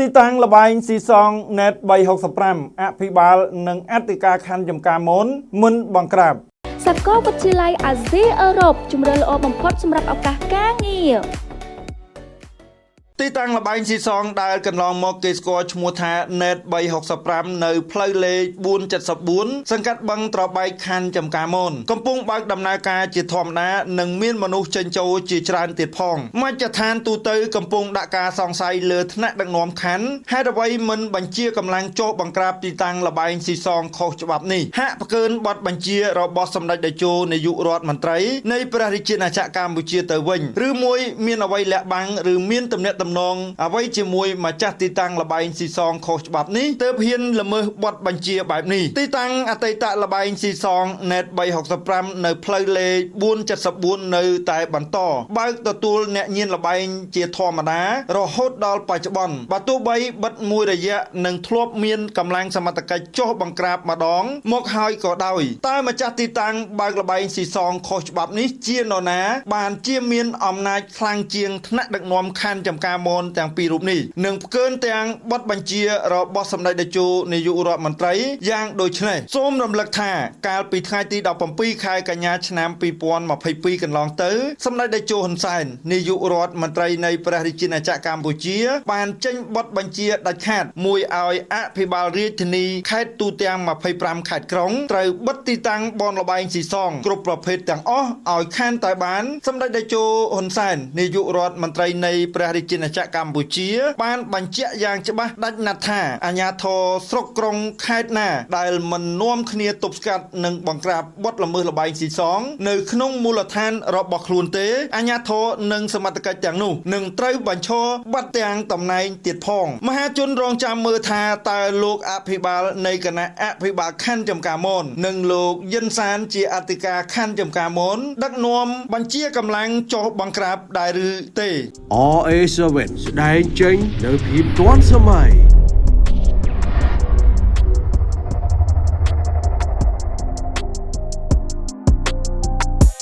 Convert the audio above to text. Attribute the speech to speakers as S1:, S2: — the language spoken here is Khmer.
S1: ទីតាំងលបែងស៊ីសង net 365អភិបាល និងអធិការខណ្ឌចំការមនមុនបង្ក្រាប
S2: សាកលវិទ្យាល័យអាស៊ីអឺរ៉ុបជំរឿនល្អបំផុតសម្រាប់ឱកាសការងារ
S1: ទីតាំងលបែងស៊ីសងដែលកន្លងមកគេស្គាល់ឈ្មោះថា net 365នៅផ្លូវលេខ474សង្កាត់បឹងត្របែកខណ្ឌចំការមនកំពុងបើកដំណើរការជាធម្មតានិងមានមនុស្សចេញចូលជាច្រើនទៀតផងមជ្ឈដ្ឋានទូទៅកំពុងដាក់ការសង្ស័យលើថ្នាក់ដឹកនាំខណ្ឌហេតុអ្វីមិនបញ្ជាកម្លាំងចុះបង្ក្រាបទីតាំងលបែងស៊ីសងខុសច្បាប់នេះហាក់ផ្កើនបទបញ្ជារបស់សម្ដេចតេជោនាយករដ្ឋមន្ត្រីនៃព្រះរាជាណាចក្រកម្ពុជាទៅវិញឬមួយមានអ្វីលាក់បាំងឬមានទំនាក់ទំនងអ្វីជាមួយម្ចាស់ទីតាំងលបែងស៊ីសងខុសច្បាប់នេះទើបហ៊ានល្មើសបទបញ្ជាបែបនេះទីតាំងអតីតលបែងស៊ីសង net 365នៅផ្លូវលេខ474នៅតែបន្តបើកទទួលអ្នកញៀនលបែងជាធម្មតា រហូតដល់បច្ចុប្បន្នបើទោះបីបិទមួយរយៈនិងធ្លាប់មានកម្លាំងសមត្ថកិច្ចចុះបង្ក្រាបម្ដង មកហើយក៏ដោយតើម្ចាស់ទីតាំងបើកលបែងស៊ីសងខុសច្បាប់នេះជានរណា បានជាមានអំណាចខ្លាំងជាងថ្នាក់ដឹកនាំខណ្ឌចំការមនទាំងពីររូបនេះនិងផ្កើនទាំងបទបញ្ជារបស់សម្ដេចតេជោនាយករដ្ឋមន្ត្រីយ៉ាងដូចនេះសូមរំលឹកថាកាលពីថ្ងៃទី17ខែកញ្ញាឆ្នាំ2022កន្លងទៅសម្ដេចតេជោហ៊ុនសែននាយករដ្ឋមន្ត្រីនៃព្រះរាជាណាចក្រកម្ពុជា បានចេញបទបញ្ជាដាច់ខាតមួយឲ្យអភិបាលរាជធានីខេត្តទូទាំង25ខេត្តក្រុងត្រូវបិទទីតាំងបនលបែងស៊ីសងគ្រប់ប្រភេទទាំងអស់ឲ្យខានតែបានសម្ដេចតេជោហ៊ុនសែននាយករដ្ឋមន្ត្រីនៃព្រះរាជាណាចក្រកម្ពុជា បានបញ្ជាក់យ៉ាងច្បាស់ដាច់ណាត់ថាអាញាធរស្រុកក្រុងខេត្តណា ដែលមិននាំគ្នាទប់ស្កាត់និងបង្ក្រាបបទល្មើសលបែងស៊ីសង នៅក្នុងមូលដ្ឋានរបស់ខ្លួនទេអាញាធរនិងសមត្ថកិច្ចទាំងនោះនឹងត្រូវបញ្ឈរបាត់ទាំងតំណែងទៀតផងមហាជនរងចាំមើលថាតើលោកអភិបាលនៃគណៈអភិបាលខណ្ឌចំការមននិងលោកយិនសានជាអធិការខណ្ឌចំការមនដឹកនាំបញ្ជាកម្លាំងចុះបង្ក្រាបដែរឬទេ
S3: RA7 ស្ដែងចេញនៅភាពទាន់សម័យ